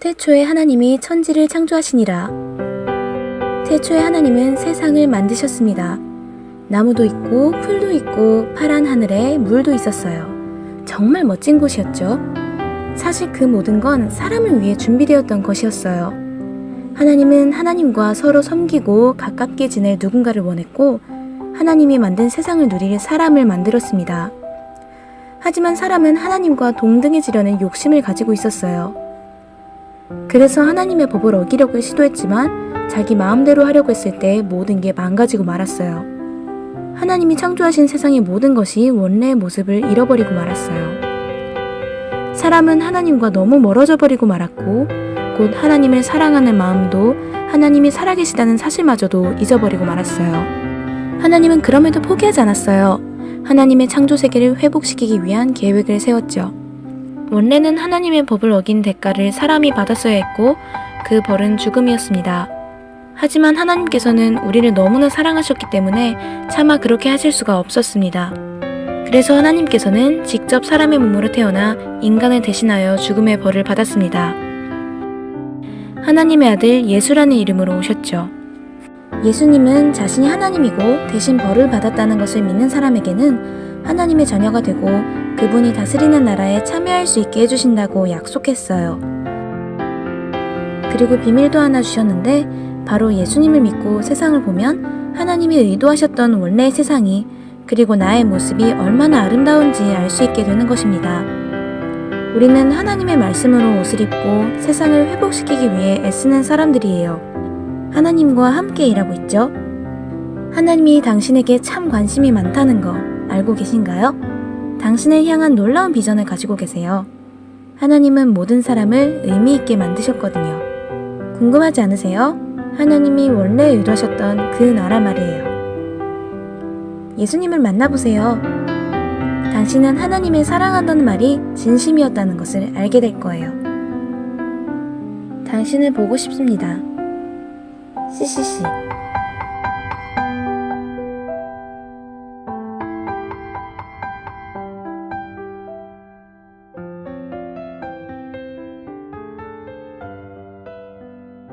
태초에 하나님이 천지를 창조하시니라. 태초에 하나님은 세상을 만드셨습니다. 나무도 있고 풀도 있고 파란 하늘에 물도 있었어요. 정말 멋진 곳이었죠. 사실 그 모든 건 사람을 위해 준비되었던 것이었어요. 하나님은 하나님과 서로 섬기고 가깝게 지낼 누군가를 원했고 하나님이 만든 세상을 누릴 사람을 만들었습니다. 하지만 사람은 하나님과 동등해지려는 욕심을 가지고 있었어요. 그래서 하나님의 법을 어기려고 시도했지만 자기 마음대로 하려고 했을 때 모든 게 망가지고 말았어요. 하나님이 창조하신 세상의 모든 것이 원래의 모습을 잃어버리고 말았어요. 사람은 하나님과 너무 멀어져 버리고 말았고, 곧 하나님을 사랑하는 마음도 하나님이 살아계시다는 사실마저도 잊어버리고 말았어요. 하나님은 그럼에도 포기하지 않았어요. 하나님의 창조 세계를 회복시키기 위한 계획을 세웠죠. 원래는 하나님의 법을 어긴 대가를 사람이 받았어야 했고, 그 벌은 죽음이었습니다. 하지만 하나님께서는 우리를 너무나 사랑하셨기 때문에 차마 그렇게 하실 수가 없었습니다. 그래서 하나님께서는 직접 사람의 몸으로 태어나 인간을 대신하여 죽음의 벌을 받았습니다. 하나님의 아들 예수라는 이름으로 오셨죠. 예수님은 자신이 하나님이고 대신 벌을 받았다는 것을 믿는 사람에게는 하나님의 자녀가 되고 그분이 다스리는 나라에 참여할 수 있게 해주신다고 약속했어요. 그리고 비밀도 하나 주셨는데 바로 예수님을 믿고 세상을 보면 하나님이 의도하셨던 원래의 세상이 그리고 나의 모습이 얼마나 아름다운지 알 수 있게 되는 것입니다. 우리는 하나님의 말씀으로 옷을 입고 세상을 회복시키기 위해 애쓰는 사람들이에요. 하나님과 함께 일하고 있죠. 하나님이 당신에게 참 관심이 많다는 거 알고 계신가요? 당신을 향한 놀라운 비전을 가지고 계세요. 하나님은 모든 사람을 의미 있게 만드셨거든요. 궁금하지 않으세요? 하나님이 원래 의도하셨던 그 나라 말이에요. 예수님을 만나보세요. 당신은 하나님을 사랑한다는 말이 진심이었다는 것을 알게 될 거예요. 당신을 보고 싶습니다. 嘻嘻嘻